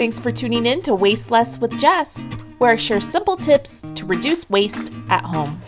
Thanks for tuning in to Waste Less with Jess, where I share simple tips to reduce waste at home.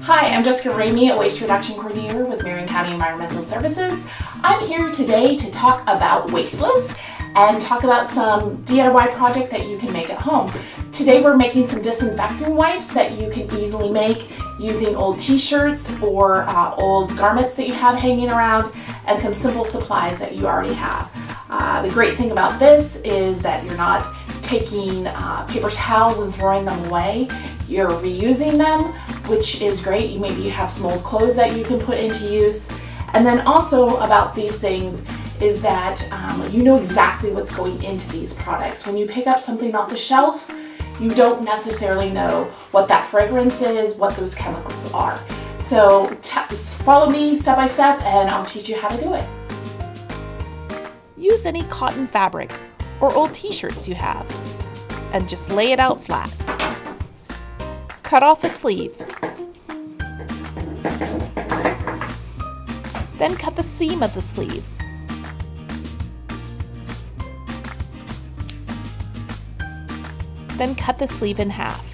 Hi, I'm Jessica Ramey, a waste reduction coordinator with Marion County Environmental Services. I'm here today to talk about Wasteless and talk about some DIY project that you can make at home. Today we're making some disinfectant wipes that you can easily make using old t-shirts or uh, old garments that you have hanging around and some simple supplies that you already have. Uh, the great thing about this is that you're not taking uh, paper towels and throwing them away. You're reusing them, which is great. You maybe you have some old clothes that you can put into use. And then also about these things is that um, you know exactly what's going into these products. When you pick up something off the shelf, you don't necessarily know what that fragrance is, what those chemicals are. So follow me step by step and I'll teach you how to do it. Use any cotton fabric or old t-shirts you have and just lay it out flat. Cut off a sleeve. Then cut the seam of the sleeve. Then cut the sleeve in half.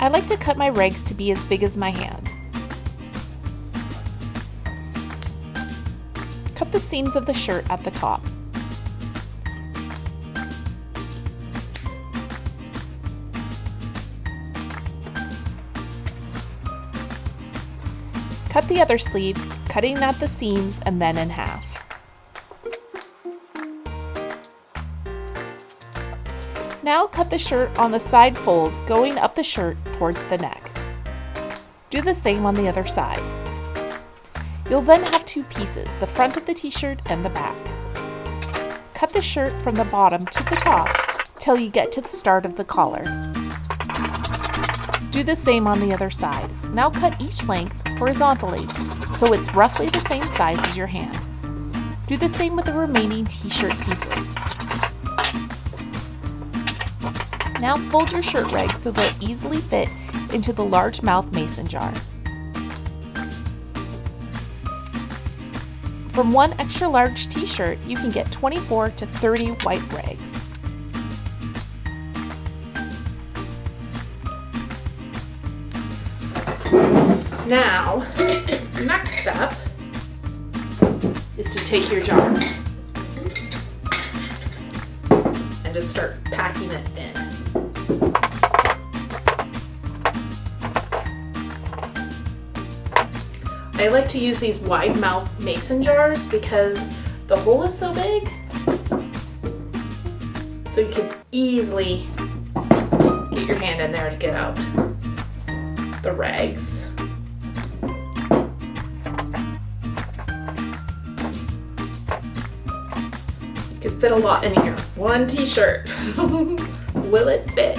I like to cut my rags to be as big as my hand. The seams of the shirt at the top. Cut the other sleeve, cutting at the seams and then in half. Now cut the shirt on the side fold going up the shirt towards the neck. Do the same on the other side. You'll then have two pieces, the front of the t-shirt and the back. Cut the shirt from the bottom to the top till you get to the start of the collar. Do the same on the other side. Now cut each length horizontally so it's roughly the same size as your hand. Do the same with the remaining t-shirt pieces. Now fold your shirt rags so they'll easily fit into the large mouth mason jar. From one extra large t-shirt, you can get 24 to 30 white rags. Now, next step is to take your jar and just start packing it in. I like to use these wide mouth mason jars because the hole is so big so you can easily get your hand in there to get out the rags. You can fit a lot in here. One t-shirt. Will it fit?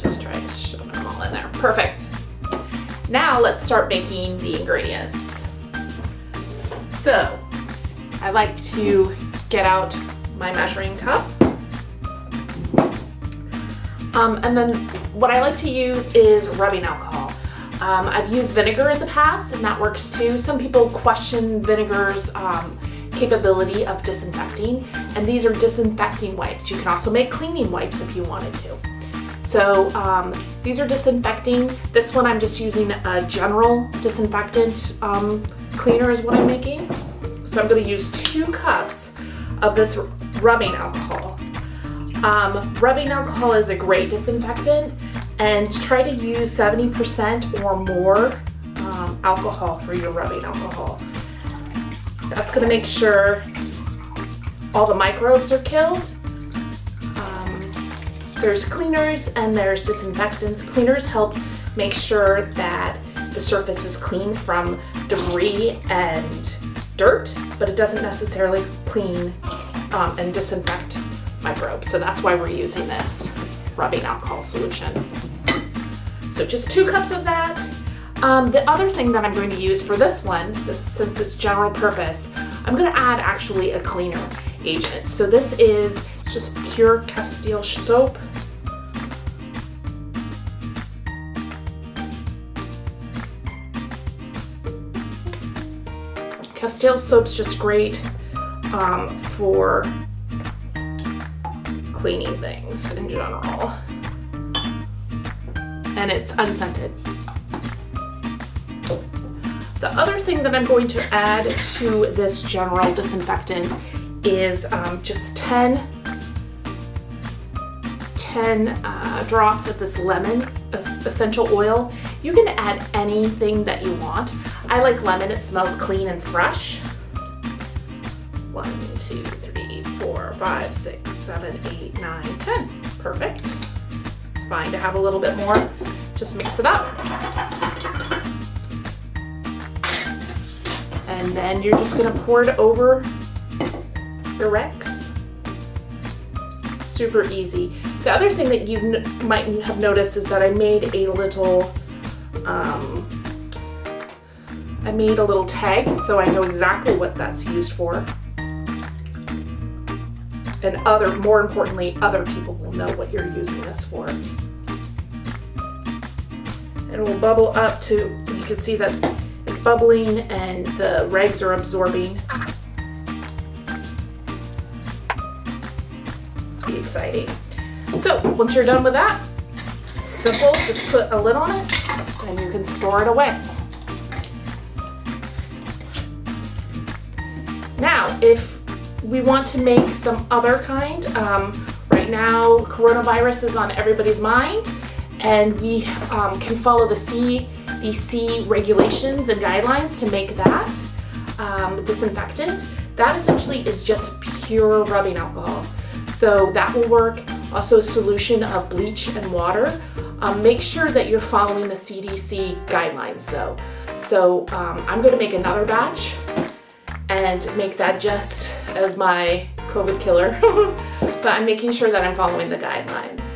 Just try to shove them all in there. Perfect. Now let's start making the ingredients. So I like to get out my measuring cup. Um, and then what I like to use is rubbing alcohol. Um, I've used vinegar in the past and that works too. Some people question vinegar's um, capability of disinfecting and these are disinfecting wipes. You can also make cleaning wipes if you wanted to. So um, these are disinfecting. This one I'm just using a general disinfectant um, cleaner is what I'm making. So I'm gonna use two cups of this rubbing alcohol. Um, rubbing alcohol is a great disinfectant and try to use 70% or more um, alcohol for your rubbing alcohol. That's gonna make sure all the microbes are killed there's cleaners and there's disinfectants. Cleaners help make sure that the surface is clean from debris and dirt, but it doesn't necessarily clean um, and disinfect microbes. So that's why we're using this rubbing alcohol solution. So just two cups of that. Um, the other thing that I'm going to use for this one, since, since it's general purpose, I'm going to add actually a cleaner agent. So this is just pure Castile soap. Castile soap's just great. um, for cleaning things in general. And it's unscented. The other thing that I'm going to add to this general disinfectant is um, just 10, 10 uh, drops of this lemon essential oil. You can add anything that you want. I like lemon, it smells clean and fresh. One, two, three, four, five, six, seven, eight, nine, ten. Perfect. It's fine to have a little bit more. Just mix it up. And then you're just gonna pour it over your Rex. Super easy. The other thing that you might have noticed is that I made a little, um, I made a little tag so I know exactly what that's used for. And other, more importantly, other people will know what you're using this for. It will bubble up to, you can see that it's bubbling and the rags are absorbing. Be exciting. So once you're done with that, simple, just put a lid on it and you can store it away. Now, if we want to make some other kind, um, right now coronavirus is on everybody's mind and we um, can follow the CDC regulations and guidelines to make that um, disinfectant. That essentially is just pure rubbing alcohol. So that will work also a solution of bleach and water. Um, make sure that you're following the CDC guidelines though. So um, I'm going to make another batch and make that just as my COVID killer, but I'm making sure that I'm following the guidelines.